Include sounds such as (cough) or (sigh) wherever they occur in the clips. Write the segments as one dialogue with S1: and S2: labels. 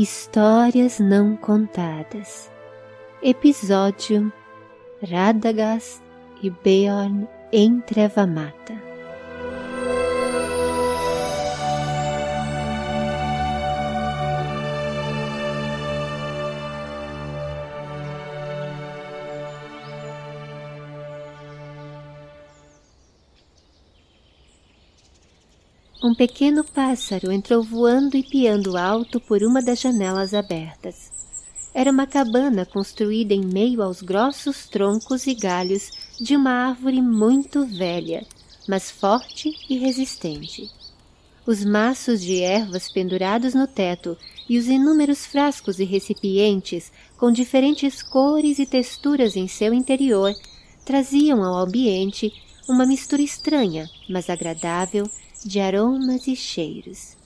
S1: Histórias Não Contadas. Episódio Radagast e Beorn em Treva Um pequeno pássaro entrou voando e piando alto por uma das janelas abertas. Era uma cabana construída em meio aos grossos troncos e galhos de uma árvore muito velha, mas forte e resistente. Os maços de ervas pendurados no teto e os inúmeros frascos e recipientes com diferentes cores e texturas em seu interior traziam ao ambiente uma mistura estranha, mas agradável, de aromas e cheiros.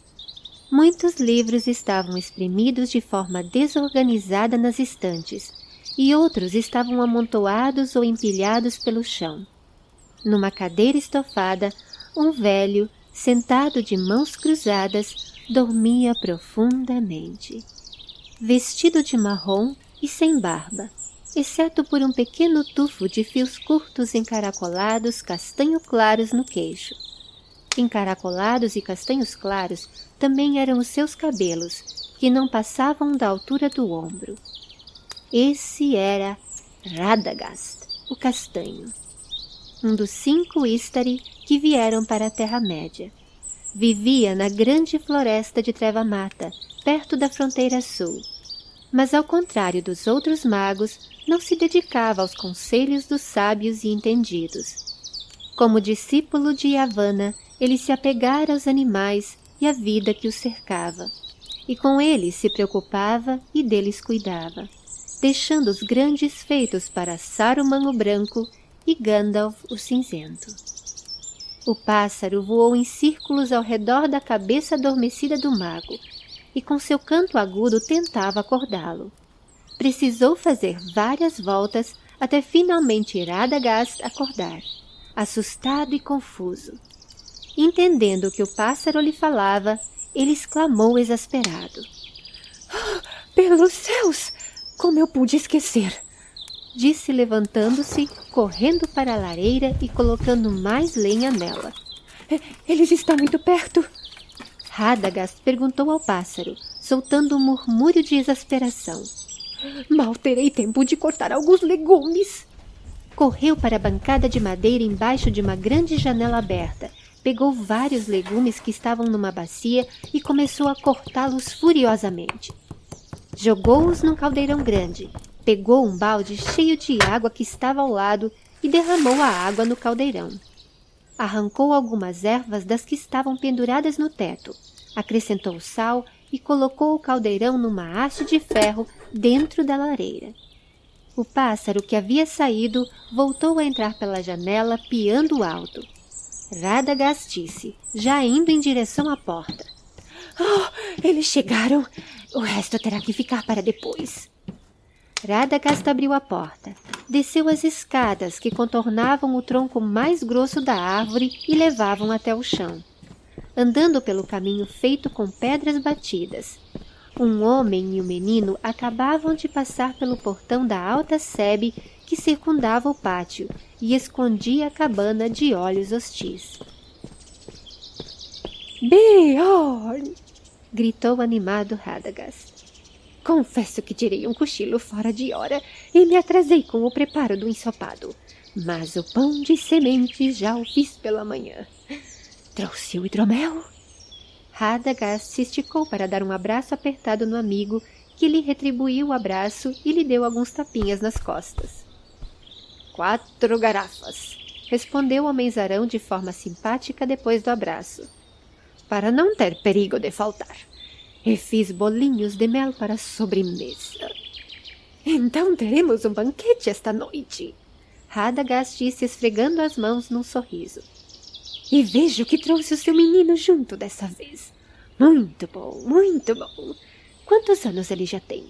S1: Muitos livros estavam espremidos de forma desorganizada nas estantes, e outros estavam amontoados ou empilhados pelo chão. Numa cadeira estofada, um velho, sentado de mãos cruzadas, dormia profundamente. Vestido de marrom e sem barba, exceto por um pequeno tufo de fios curtos encaracolados castanho claros no queixo. Encaracolados e castanhos claros também eram os seus cabelos, que não passavam da altura do ombro. Esse era Radagast, o castanho, um dos cinco Istari que vieram para a Terra-média. Vivia na grande floresta de Treva-Mata, perto da fronteira sul, mas ao contrário dos outros magos, não se dedicava aos conselhos dos sábios e entendidos. Como discípulo de Yavanna, ele se apegara aos animais e à vida que os cercava, e com eles se preocupava e deles cuidava, deixando os grandes feitos para Saruman o Branco e Gandalf o Cinzento. O pássaro voou em círculos ao redor da cabeça adormecida do mago, e com seu canto agudo tentava acordá-lo. Precisou fazer várias voltas até finalmente Radagast acordar, assustado e confuso. Entendendo que o pássaro lhe falava, ele exclamou exasperado.
S2: Oh, (gasps) pelos céus! Como eu pude esquecer?
S1: Disse levantando-se, correndo para a lareira e colocando mais lenha nela.
S2: Eles estão muito perto.
S1: Radagast perguntou ao pássaro, soltando um murmúrio de exasperação. (gasps)
S2: Mal terei tempo de cortar alguns legumes.
S1: Correu para a bancada de madeira embaixo de uma grande janela aberta pegou vários legumes que estavam numa bacia e começou a cortá-los furiosamente. Jogou-os num caldeirão grande, pegou um balde cheio de água que estava ao lado e derramou a água no caldeirão. Arrancou algumas ervas das que estavam penduradas no teto, acrescentou sal e colocou o caldeirão numa haste de ferro dentro da lareira. O pássaro que havia saído voltou a entrar pela janela piando alto. Radagast disse, já indo em direção à porta.
S2: Oh, eles chegaram. O resto terá que ficar para depois.
S1: Radagast abriu a porta, desceu as escadas que contornavam o tronco mais grosso da árvore e levavam até o chão. Andando pelo caminho feito com pedras batidas, um homem e um menino acabavam de passar pelo portão da alta sebe que circundava o pátio e escondia a cabana de olhos hostis.
S2: Beorn!
S1: gritou animado Radagast.
S2: Confesso que tirei um cochilo fora de hora e me atrasei com o preparo do ensopado. Mas o pão de semente já o fiz pela manhã. Trouxe o hidromel?
S1: Radagast se esticou para dar um abraço apertado no amigo, que lhe retribuiu o abraço e lhe deu alguns tapinhas nas costas.
S2: Quatro garrafas, respondeu o menzarão de forma simpática depois do abraço. Para não ter perigo de faltar. E fiz bolinhos de mel para sobremesa. Então teremos um banquete esta noite.
S1: Radagast disse esfregando as mãos num sorriso.
S2: E vejo que trouxe o seu menino junto dessa vez. Muito bom, muito bom. Quantos anos ele já tem?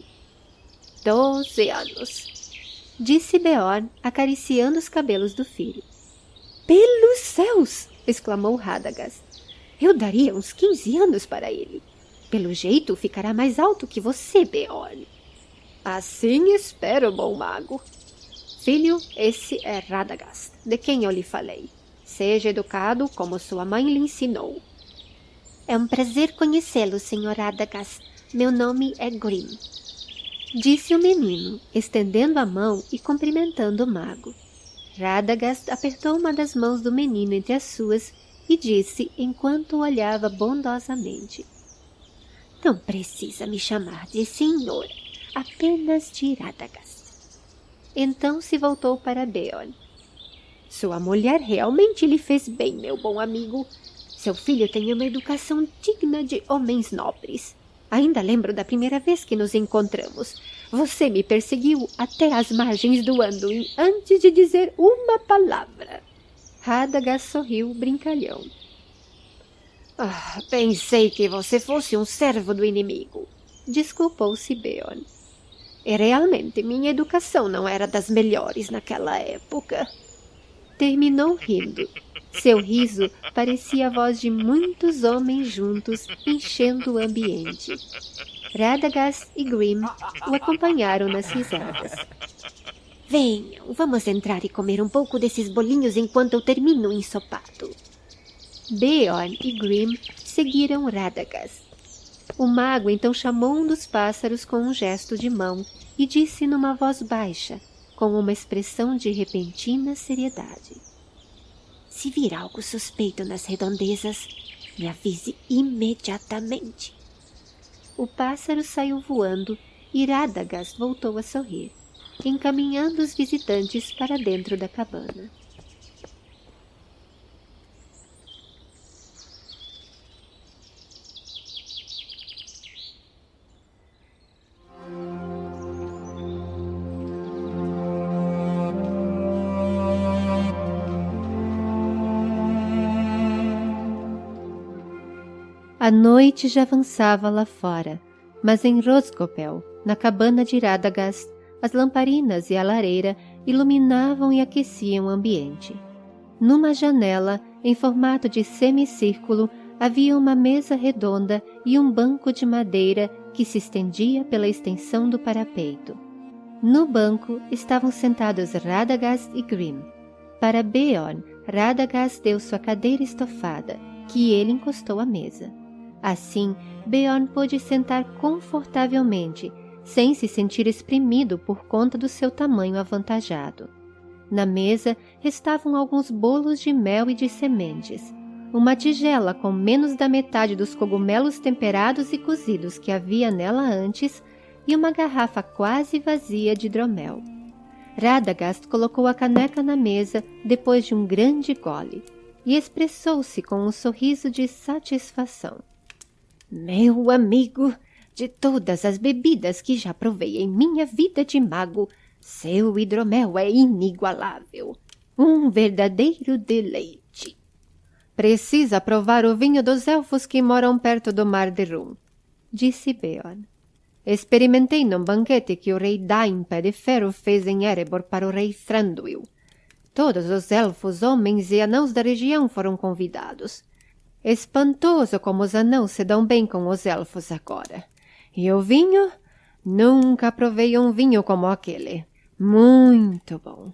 S1: Doze anos, disse Beorn, acariciando os cabelos do filho.
S2: Pelos céus! exclamou Radagast. Eu daria uns quinze anos para ele. Pelo jeito, ficará mais alto que você, Beorn.
S3: Assim espero, bom mago.
S2: Filho, esse é Radagast, de quem eu lhe falei. Seja educado como sua mãe lhe ensinou.
S1: É um prazer conhecê-lo, Sr. Radagast. Meu nome é Grim.
S2: Disse o menino, estendendo a mão e cumprimentando o mago. Radagast apertou uma das mãos do menino entre as suas e disse enquanto o olhava bondosamente.
S1: Não precisa me chamar de senhor, apenas de Radagast.
S2: Então se voltou para Beorn. Sua mulher realmente lhe fez bem, meu bom amigo. Seu filho tem uma educação digna de homens nobres. Ainda lembro da primeira vez que nos encontramos. Você me perseguiu até as margens do Anduin antes de dizer uma palavra. Radagast sorriu brincalhão.
S3: Ah, pensei que você fosse um servo do inimigo.
S2: Desculpou-se Beorn. E realmente minha educação não era das melhores naquela época. Terminou rindo. Seu riso parecia a voz de muitos homens juntos, enchendo o ambiente. Radagast e Grim o acompanharam nas risadas.
S1: Venham, vamos entrar e comer um pouco desses bolinhos enquanto eu termino o ensopado.
S2: Beorn e Grim seguiram Radagast. O mago então chamou um dos pássaros com um gesto de mão e disse numa voz baixa, com uma expressão de repentina seriedade.
S1: Se vir algo suspeito nas redondezas, me avise imediatamente.
S2: O pássaro saiu voando e Radagast voltou a sorrir, encaminhando os visitantes para dentro da cabana. A noite já avançava lá fora, mas em Roscopel, na cabana de Radagast, as lamparinas e a lareira iluminavam e aqueciam o ambiente. Numa janela, em formato de semicírculo, havia uma mesa redonda e um banco de madeira que se estendia pela extensão do parapeito. No banco estavam sentados Radagast e Grim. Para Beorn, Radagast deu sua cadeira estofada, que ele encostou à mesa. Assim, Beorn pôde sentar confortavelmente, sem se sentir exprimido por conta do seu tamanho avantajado. Na mesa restavam alguns bolos de mel e de sementes, uma tigela com menos da metade dos cogumelos temperados e cozidos que havia nela antes e uma garrafa quase vazia de hidromel. Radagast colocou a caneca na mesa depois de um grande gole e expressou-se com um sorriso de satisfação.
S1: Meu amigo, de todas as bebidas que já provei em minha vida de mago, seu hidromel é inigualável. Um verdadeiro deleite.
S2: Precisa provar o vinho dos elfos que moram perto do Mar de Rum, disse Beorn. Experimentei num banquete que o rei Dain Pé de Ferro fez em Erebor para o rei Thranduil. Todos os elfos, homens e anãos da região foram convidados. Espantoso como os anãos se dão bem com os elfos agora. E o vinho? Nunca provei um vinho como aquele. Muito bom.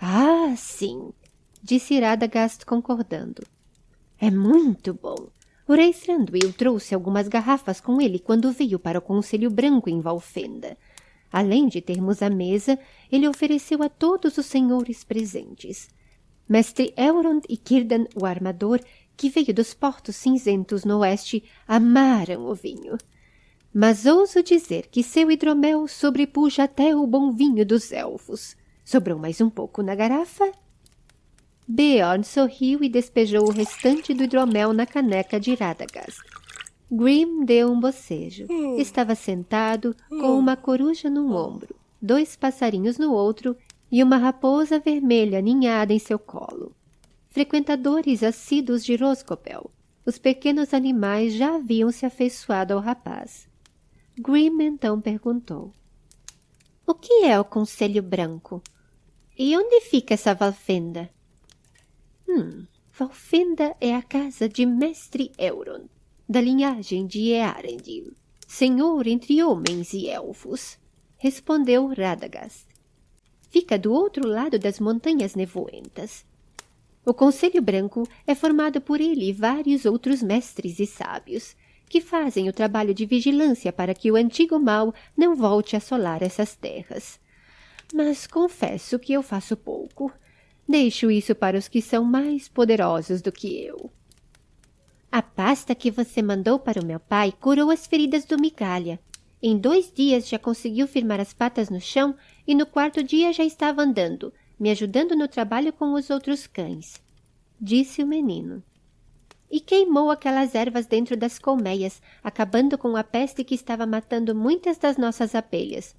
S1: Ah, sim, disse Radagast concordando. É muito bom. O rei Thranduil trouxe algumas garrafas com ele quando veio para o Conselho Branco em Valfenda. Além de termos a mesa, ele ofereceu a todos os senhores presentes. Mestre Elrond e Círdan, o armador, que veio dos portos cinzentos no oeste, amaram o vinho. Mas ouso dizer que seu hidromel sobrepuja até o bom vinho dos elfos. Sobrou mais um pouco na garrafa? Beorn sorriu e despejou o restante do hidromel na caneca de Radagast. Grim deu um bocejo. Estava sentado com uma coruja num ombro, dois passarinhos no outro e uma raposa vermelha ninhada em seu colo frequentadores assíduos de Roscopel. Os pequenos animais já haviam se afeiçoado ao rapaz. Grim então perguntou. O que é o Conselho Branco? E onde fica essa Valfenda? Hum, Valfenda é a casa de Mestre Euron, da linhagem de Earendil, senhor entre homens e elfos, respondeu Radagast. Fica do outro lado das montanhas nevoentas. O Conselho Branco é formado por ele e vários outros mestres e sábios, que fazem o trabalho de vigilância para que o antigo mal não volte a assolar essas terras. Mas confesso que eu faço pouco. Deixo isso para os que são mais poderosos do que eu. A pasta que você mandou para o meu pai curou as feridas do migalha. Em dois dias já conseguiu firmar as patas no chão e no quarto dia já estava andando, me ajudando no trabalho com os outros cães. Disse o menino. E queimou aquelas ervas dentro das colmeias, acabando com a peste que estava matando muitas das nossas abelhas.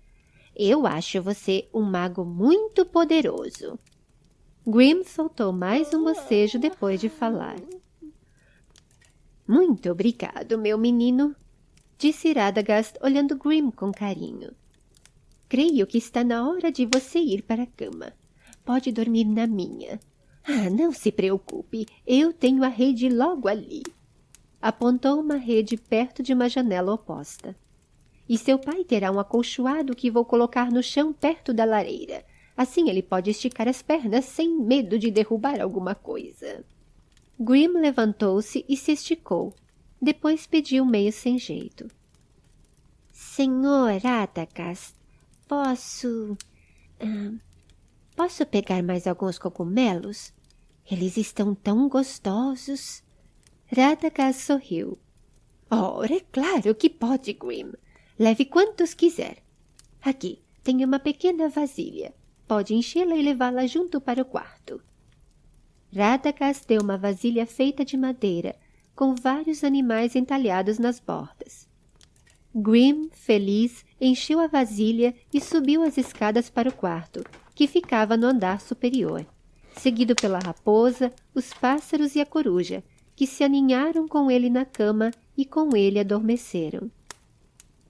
S1: Eu acho você um mago muito poderoso. Grim soltou mais um bocejo depois de falar. Muito obrigado, meu menino, disse Radagast olhando Grim com carinho. Creio que está na hora de você ir para a cama. Pode dormir na minha. Ah, não se preocupe, eu tenho a rede logo ali. Apontou uma rede perto de uma janela oposta. E seu pai terá um acolchoado que vou colocar no chão perto da lareira. Assim ele pode esticar as pernas sem medo de derrubar alguma coisa. Grim levantou-se e se esticou. Depois pediu meio sem jeito. Senhor Atacas, posso... Uh, posso pegar mais alguns cogumelos? Eles estão tão gostosos. Radagast sorriu. Ora, é claro que pode, Grim. Leve quantos quiser. Aqui, tem uma pequena vasilha. Pode enchê-la e levá-la junto para o quarto. Radagast deu uma vasilha feita de madeira, com vários animais entalhados nas bordas. Grim, feliz, encheu a vasilha e subiu as escadas para o quarto, que ficava no andar superior, seguido pela raposa, os pássaros e a coruja, que se aninharam com ele na cama e com ele adormeceram.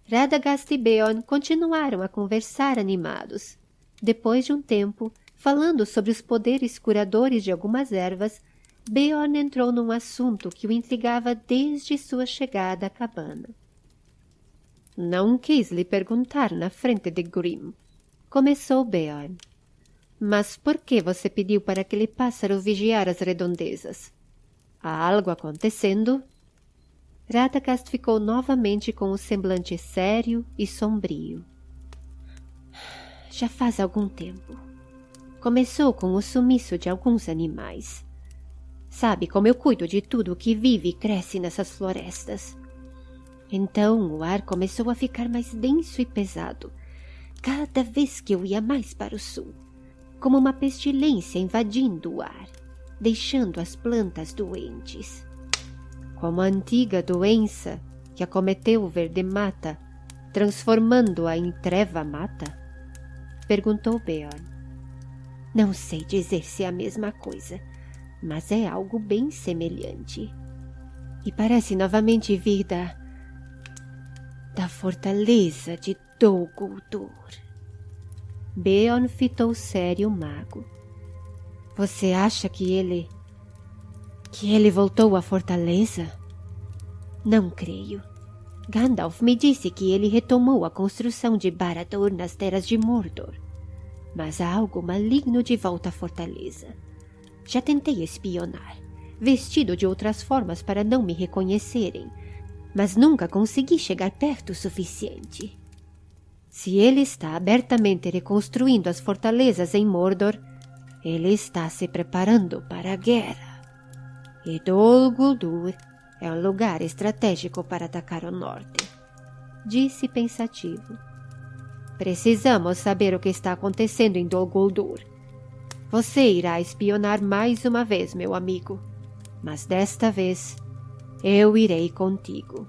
S1: Radagast e Beorn continuaram a conversar animados. Depois de um tempo, Falando sobre os poderes curadores de algumas ervas, Beorn entrou num assunto que o intrigava desde sua chegada à cabana. Não quis lhe perguntar na frente de Grim. Começou Beorn. Mas por que você pediu para aquele pássaro vigiar as redondezas? Há algo acontecendo? Radagast ficou novamente com o semblante sério e sombrio. Já faz algum tempo. Começou com o sumiço de alguns animais. Sabe como eu cuido de tudo o que vive e cresce nessas florestas. Então o ar começou a ficar mais denso e pesado, cada vez que eu ia mais para o sul, como uma pestilência invadindo o ar, deixando as plantas doentes. Como a antiga doença que acometeu o verde-mata, transformando-a em treva-mata? Perguntou Beorn. Não sei dizer se é a mesma coisa, mas é algo bem semelhante. E parece novamente vir da... da fortaleza de Dol Beorn fitou sério o mago. Você acha que ele... que ele voltou à fortaleza? Não creio. Gandalf me disse que ele retomou a construção de Barad-dûr nas terras de Mordor mas há algo maligno de volta à fortaleza. Já tentei espionar, vestido de outras formas para não me reconhecerem, mas nunca consegui chegar perto o suficiente. Se ele está abertamente reconstruindo as fortalezas em Mordor, ele está se preparando para a guerra. E Dol Guldur é um lugar estratégico para atacar o norte, disse pensativo. Precisamos saber o que está acontecendo em Dol Guldur. Você irá espionar mais uma vez, meu amigo. Mas desta vez, eu irei contigo.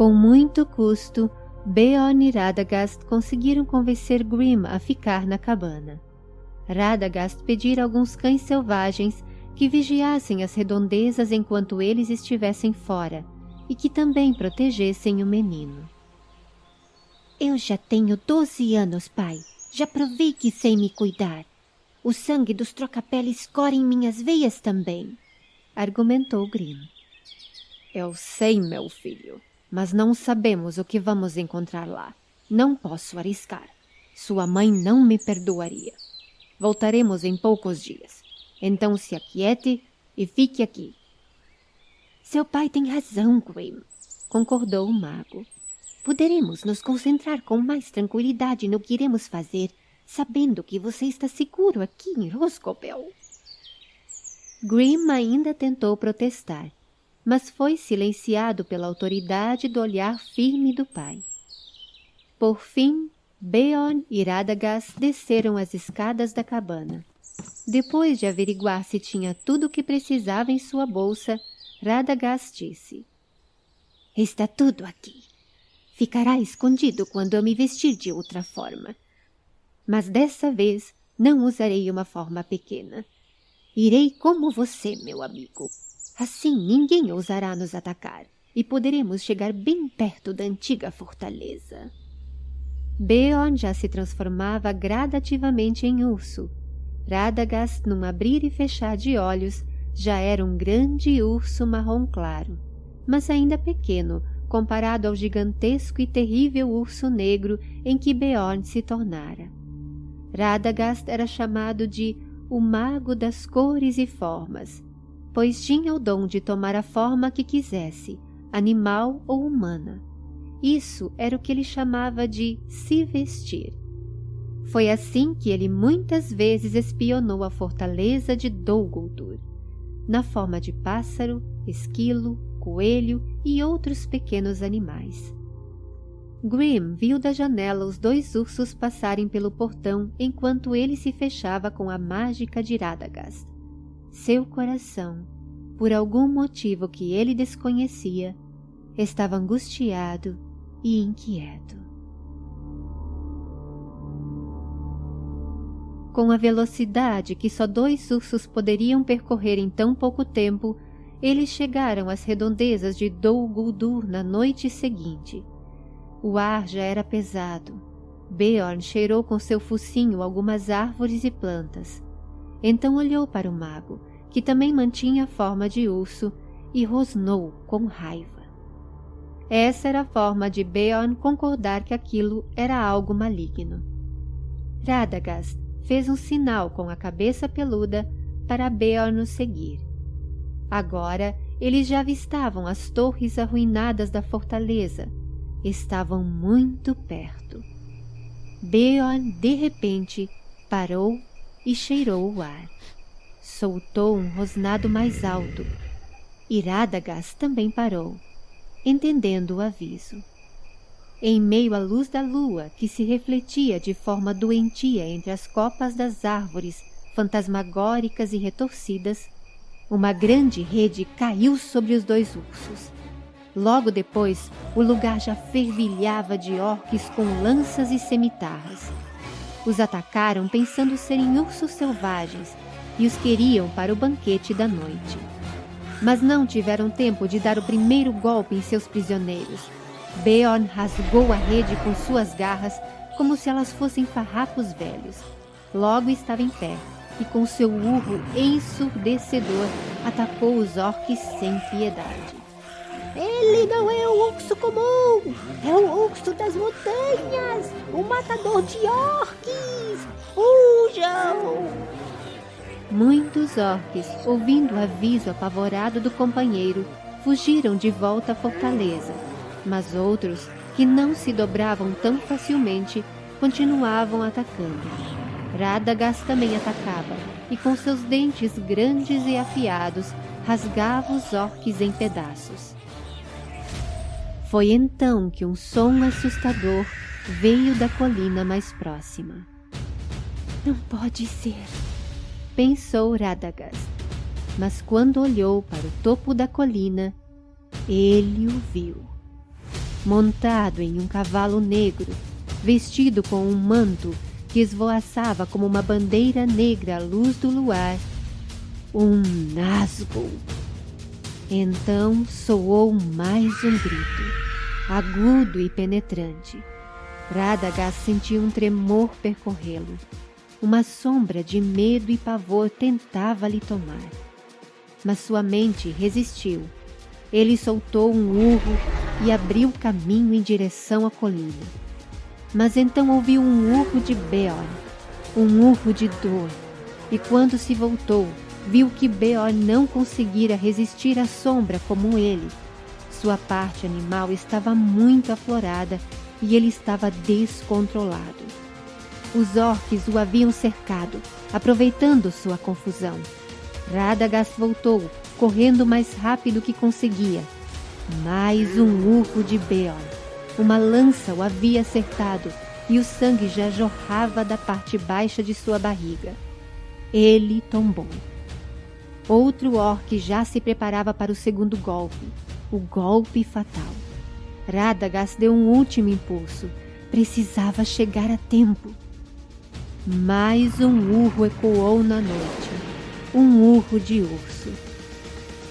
S1: Com muito custo, Beorn e Radagast conseguiram convencer Grim a ficar na cabana. Radagast pedira alguns cães selvagens que vigiassem as redondezas enquanto eles estivessem fora e que também protegessem o menino.
S2: Eu já tenho doze anos, pai. Já provei que sei me cuidar. O sangue dos trocapeles corre em minhas veias também, argumentou Grim.
S3: Eu sei, meu filho, mas não sabemos o que vamos encontrar lá. Não posso arriscar. Sua mãe não me perdoaria. Voltaremos em poucos dias. Então se aquiete e fique aqui.
S2: Seu pai tem razão, Grim, concordou o mago. Poderemos nos concentrar com mais tranquilidade no que iremos fazer, sabendo que você está seguro aqui em Roscobel.
S1: Grim ainda tentou protestar, mas foi silenciado pela autoridade do olhar firme do pai. Por fim, Beorn e Radagast desceram as escadas da cabana. Depois de averiguar se tinha tudo o que precisava em sua bolsa, Radagast disse.
S2: Está tudo aqui. Ficará escondido quando eu me vestir de outra forma. Mas dessa vez não usarei uma forma pequena. Irei como você, meu amigo. Assim ninguém ousará nos atacar e poderemos chegar bem perto da antiga fortaleza.
S1: Beorn já se transformava gradativamente em urso. Radagast, num abrir e fechar de olhos, já era um grande urso marrom claro, mas ainda pequeno comparado ao gigantesco e terrível urso negro em que Beorn se tornara. Radagast era chamado de o mago das cores e formas, pois tinha o dom de tomar a forma que quisesse, animal ou humana. Isso era o que ele chamava de se vestir. Foi assim que ele muitas vezes espionou a fortaleza de Dol Guldur, na forma de pássaro, esquilo, coelho e outros pequenos animais. Grim viu da janela os dois ursos passarem pelo portão enquanto ele se fechava com a mágica de Radagast. Seu coração, por algum motivo que ele desconhecia, estava angustiado e inquieto. Com a velocidade que só dois ursos poderiam percorrer em tão pouco tempo, eles chegaram às redondezas de Dol Guldur na noite seguinte. O ar já era pesado. Beorn cheirou com seu focinho algumas árvores e plantas. Então olhou para o mago, que também mantinha a forma de urso, e rosnou com raiva. Essa era a forma de Beorn concordar que aquilo era algo maligno. Radagast fez um sinal com a cabeça peluda para Beorn o seguir. Agora eles já avistavam as torres arruinadas da fortaleza. Estavam muito perto. Beorn, de repente, parou e cheirou o ar. Soltou um rosnado mais alto. Radagast também parou, entendendo o aviso. Em meio à luz da lua, que se refletia de forma doentia entre as copas das árvores fantasmagóricas e retorcidas, uma grande rede caiu sobre os dois ursos. Logo depois, o lugar já fervilhava de orques com lanças e cemitarras. Os atacaram pensando serem ursos selvagens e os queriam para o banquete da noite. Mas não tiveram tempo de dar o primeiro golpe em seus prisioneiros. Beorn rasgou a rede com suas garras como se elas fossem farrapos velhos. Logo estava em pé e com seu urro ensurdecedor atacou os orques sem piedade.
S2: Ele não é o urso comum, é o urso das montanhas, o matador de orques. Fujam!
S1: Muitos orques, ouvindo o aviso apavorado do companheiro, fugiram de volta à fortaleza, mas outros, que não se dobravam tão facilmente, continuavam atacando. Radagast também atacava, e com seus dentes grandes e afiados, rasgava os orques em pedaços. Foi então que um som assustador veio da colina mais próxima.
S2: Não pode ser,
S1: pensou Radagast. Mas quando olhou para o topo da colina, ele o viu. montado em um cavalo negro, vestido com um manto que esvoaçava como uma bandeira negra à luz do luar, um Nazgûl. Então soou mais um grito, agudo e penetrante. Radagast sentiu um tremor percorrê-lo. Uma sombra de medo e pavor tentava lhe tomar. Mas sua mente resistiu. Ele soltou um urro e abriu caminho em direção à colina. Mas então ouviu um urro de Beorn, um urro de dor, e quando se voltou, viu que Beorn não conseguira resistir à sombra como ele. Sua parte animal estava muito aflorada e ele estava descontrolado. Os orques o haviam cercado, aproveitando sua confusão. Radagast voltou, correndo mais rápido que conseguia. Mais um urro de Beorn. Uma lança o havia acertado e o sangue já jorrava da parte baixa de sua barriga. Ele tombou. Outro orc já se preparava para o segundo golpe, o golpe fatal. Radagast deu um último impulso. Precisava chegar a tempo. Mais um urro ecoou na noite. Um urro de urso.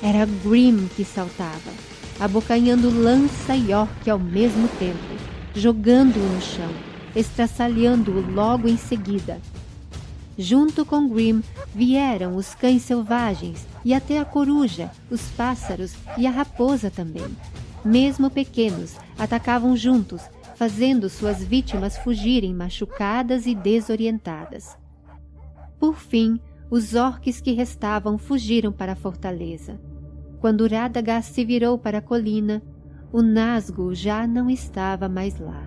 S1: Era Grim que saltava, abocanhando lança e orc ao mesmo tempo, jogando-o no chão, estraçalhando-o logo em seguida. Junto com Grim vieram os cães selvagens e até a coruja, os pássaros e a raposa também mesmo pequenos, atacavam juntos, fazendo suas vítimas fugirem machucadas e desorientadas. Por fim, os orques que restavam fugiram para a fortaleza. Quando Radagast se virou para a colina, o Nazgûl já não estava mais lá.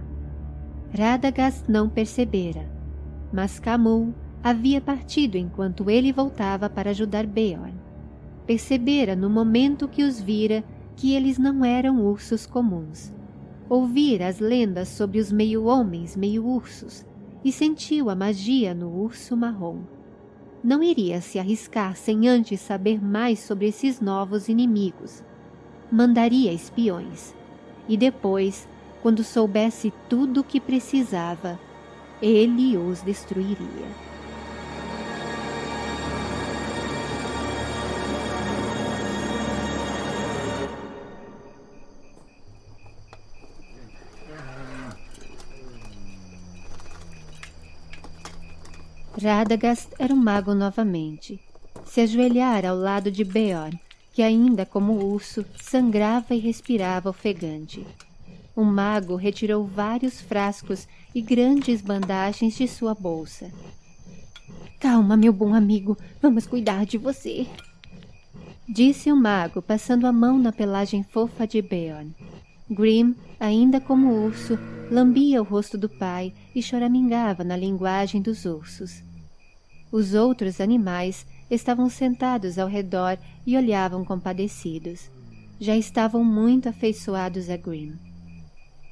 S1: Radagast não percebera, mas Camul havia partido enquanto ele voltava para ajudar Beorn. Percebera no momento que os vira que eles não eram ursos comuns. Ouvira as lendas sobre os meio-homens, meio-ursos, e sentiu a magia no urso marrom. Não iria se arriscar sem antes saber mais sobre esses novos inimigos. Mandaria espiões. E depois, quando soubesse tudo o que precisava, ele os destruiria. Radagast era um mago novamente. Se ajoelhara ao lado de Beorn, que ainda como urso sangrava e respirava ofegante. O mago retirou vários frascos e grandes bandagens de sua bolsa. Calma, meu bom amigo, vamos cuidar de você. Disse o mago, passando a mão na pelagem fofa de Beorn. Grim, ainda como urso, lambia o rosto do pai e choramingava na linguagem dos ursos. Os outros animais estavam sentados ao redor e olhavam compadecidos. Já estavam muito afeiçoados a Grim.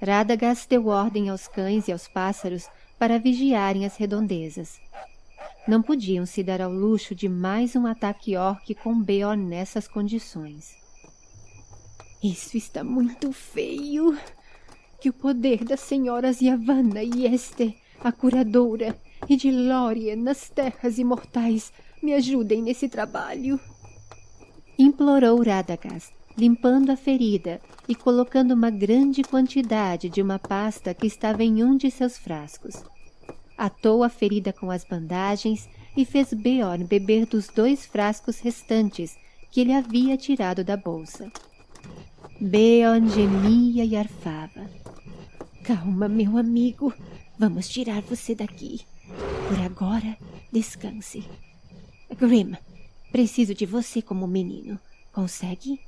S1: Radagast deu ordem aos cães e aos pássaros para vigiarem as redondezas. Não podiam se dar ao luxo de mais um ataque orc com Beorn nessas condições. Isso está muito feio. Que o poder das senhoras Yavanna e Esther, a curadora, e de Lórien nas terras imortais me ajudem nesse trabalho. Implorou Radagast, limpando a ferida e colocando uma grande quantidade de uma pasta que estava em um de seus frascos. Atou a ferida com as bandagens e fez Beorn beber dos dois frascos restantes que ele havia tirado da bolsa. Beorn gemia e arfava. Calma, meu amigo. Vamos tirar você daqui. Por agora, descanse. Grim, preciso de você como menino. Consegue?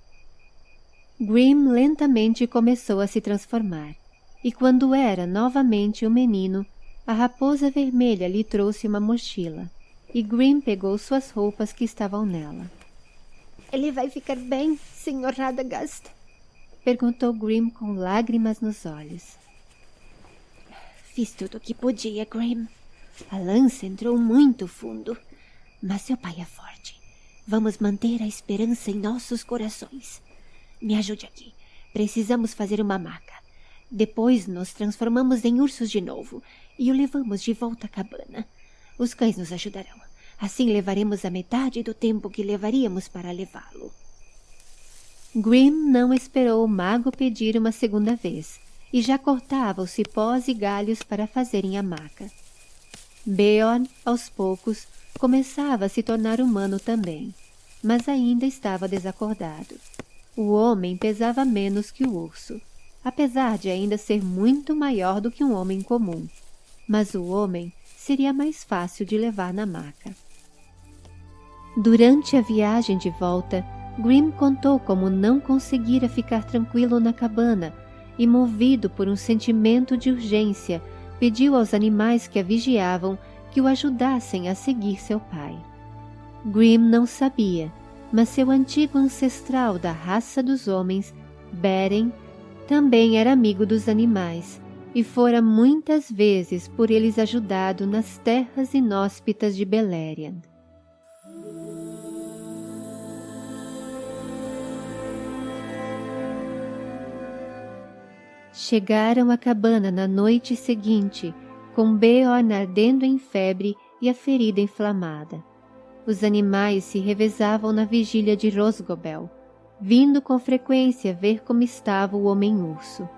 S1: Grim lentamente começou a se transformar, e quando era novamente um menino, a raposa vermelha lhe trouxe uma mochila, e Grim pegou suas roupas que estavam nela. Ele vai ficar bem, Sr. Radagast? Perguntou Grim com lágrimas nos olhos. Fiz tudo o que podia, Grim. A lança entrou muito fundo, mas seu pai é forte. Vamos manter a esperança em nossos corações. Me ajude aqui. Precisamos fazer uma maca. Depois nos transformamos em ursos de novo e o levamos de volta à cabana. Os cães nos ajudarão. Assim levaremos a metade do tempo que levaríamos para levá-lo.
S3: Grim não esperou o mago pedir uma segunda vez e já cortava os cipós e galhos para fazerem a maca. Beorn, aos poucos, começava a se tornar humano também, mas ainda estava desacordado. O homem pesava menos que o urso, apesar de ainda ser muito maior do que um homem comum, mas o homem seria mais fácil de levar na maca. Durante a viagem de volta, Grim contou como não conseguira ficar tranquilo na cabana e, movido por um sentimento de urgência, pediu aos animais que a vigiavam que o ajudassem a seguir seu pai. Grim não sabia, mas seu antigo ancestral da raça dos homens, Beren, também era amigo dos animais e fora muitas vezes por eles ajudado nas terras inóspitas de Beleriand. Chegaram à cabana na noite seguinte, com Beorn ardendo em febre e a ferida inflamada. Os animais se revezavam na vigília de Rosgobel, vindo com frequência ver como estava o homem-urso.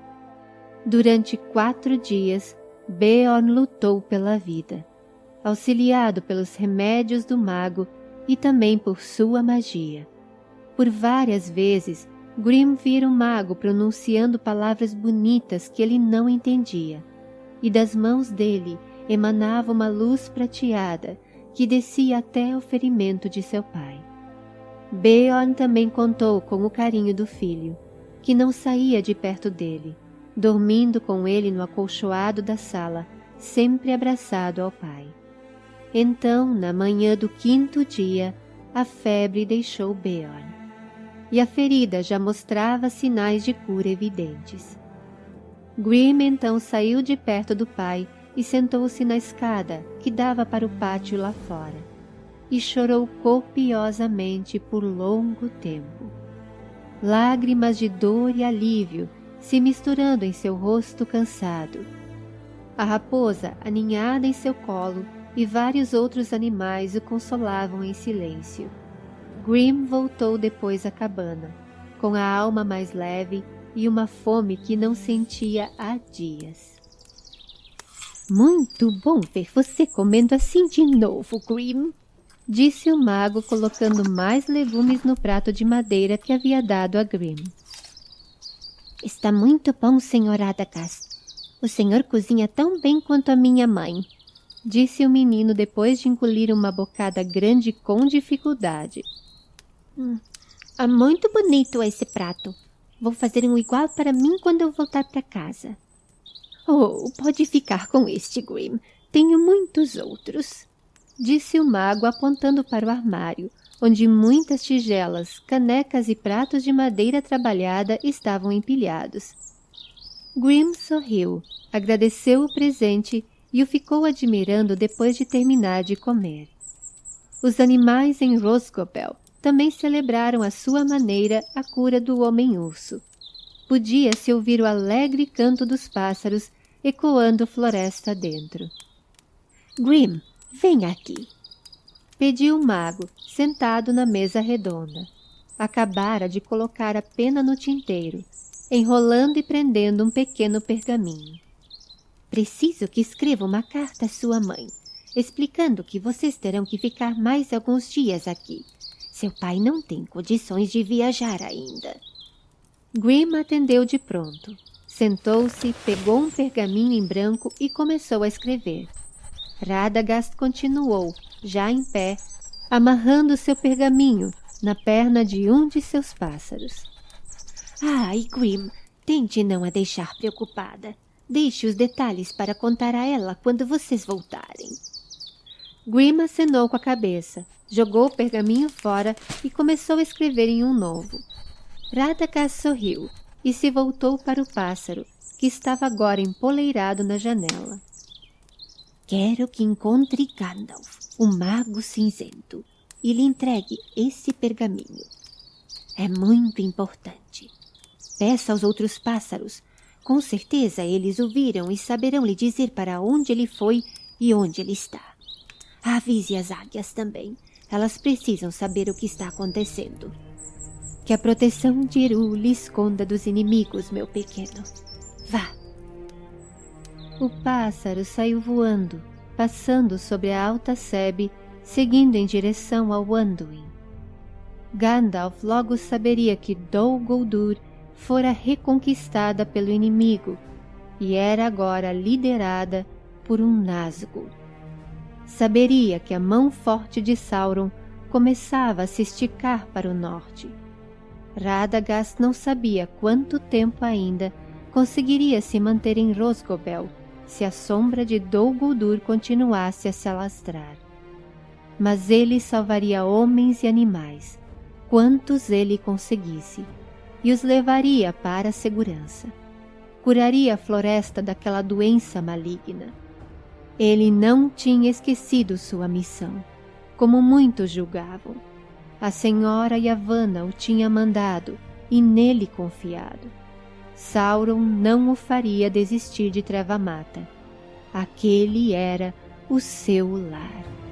S3: Durante quatro dias, Beorn lutou pela vida, auxiliado pelos remédios do mago e também por sua magia. Por várias vezes, Grim vira o mago pronunciando palavras bonitas que ele não entendia, e das mãos dele emanava uma luz prateada que descia até o ferimento de seu pai. Beorn também contou com o carinho do filho, que não saía de perto dele, dormindo com ele no acolchoado da sala, sempre abraçado ao pai. Então, na manhã do quinto dia, a febre deixou Beorn, e a ferida já mostrava sinais de cura evidentes. Grim então saiu de perto do pai e sentou-se na escada que dava para o pátio lá fora, e chorou copiosamente por longo tempo. Lágrimas de dor e alívio se misturando em seu rosto cansado. A raposa, aninhada em seu colo, e vários outros animais o consolavam em silêncio. Grim voltou depois à cabana, com a alma mais leve e uma fome que não sentia há dias.
S1: Muito bom ver você comendo assim de novo, Grim, disse o mago colocando mais legumes no prato de madeira que havia dado a Grim. Está muito bom, senhor Adagas. O senhor cozinha tão bem quanto a minha mãe, disse o menino depois de engolir uma bocada grande com dificuldade. Hum, é muito bonito esse prato. Vou fazer um igual para mim quando eu voltar para casa.
S2: Oh, pode ficar com este, Grim. Tenho muitos outros, disse o mago apontando para o armário, onde muitas tigelas, canecas e pratos de madeira trabalhada estavam empilhados. Grim sorriu, agradeceu o presente e o ficou admirando depois de terminar de comer. Os animais em Rosgobel também celebraram à sua maneira a cura do homem-urso. Podia-se ouvir o alegre canto dos pássaros ecoando floresta dentro.
S1: Grim, vem aqui,
S3: pediu o mago, sentado na mesa redonda. Acabara de colocar a pena no tinteiro, enrolando e prendendo um pequeno pergaminho.
S1: Preciso que escreva uma carta à sua mãe, explicando que vocês terão que ficar mais alguns dias aqui. Seu pai não tem condições de viajar ainda.
S3: Grim atendeu de pronto. Sentou-se, pegou um pergaminho em branco e começou a escrever. Radagast continuou, já em pé, amarrando seu pergaminho na perna de um de seus pássaros.
S1: Ai, Grim, tente não a deixar preocupada. Deixe os detalhes para contar a ela quando vocês voltarem.
S3: Grim acenou com a cabeça, jogou o pergaminho fora e começou a escrever em um novo. Radagast sorriu e se voltou para o pássaro, que estava agora empoleirado na janela.
S1: Quero que encontre Gandalf, o mago cinzento, e lhe entregue esse pergaminho. É muito importante. Peça aos outros pássaros, Com certeza eles o viram e saberão lhe dizer para onde ele foi e onde ele está. Avise as águias também. Elas precisam saber o que está acontecendo. Que a proteção de Eru lhe esconda dos inimigos, meu pequeno. Vá.
S3: O pássaro saiu voando, passando sobre a alta sebe, seguindo em direção ao Anduin. Gandalf logo saberia que Dol Guldur fora reconquistada pelo inimigo e era agora liderada por um Nazgûl. Saberia que a mão forte de Sauron começava a se esticar para o norte. Radagast não sabia quanto tempo ainda conseguiria se manter em Rosgobel se a sombra de Dol Guldur continuasse a se alastrar. Mas ele salvaria homens e animais, quantos ele conseguisse, e os levaria para a segurança. Curaria a floresta daquela doença maligna. Ele não tinha esquecido sua missão, como muitos julgavam. A senhora Yavanna o tinha mandado e nele confiado. Sauron não o faria desistir de Treva Mata. Aquele era o seu lar.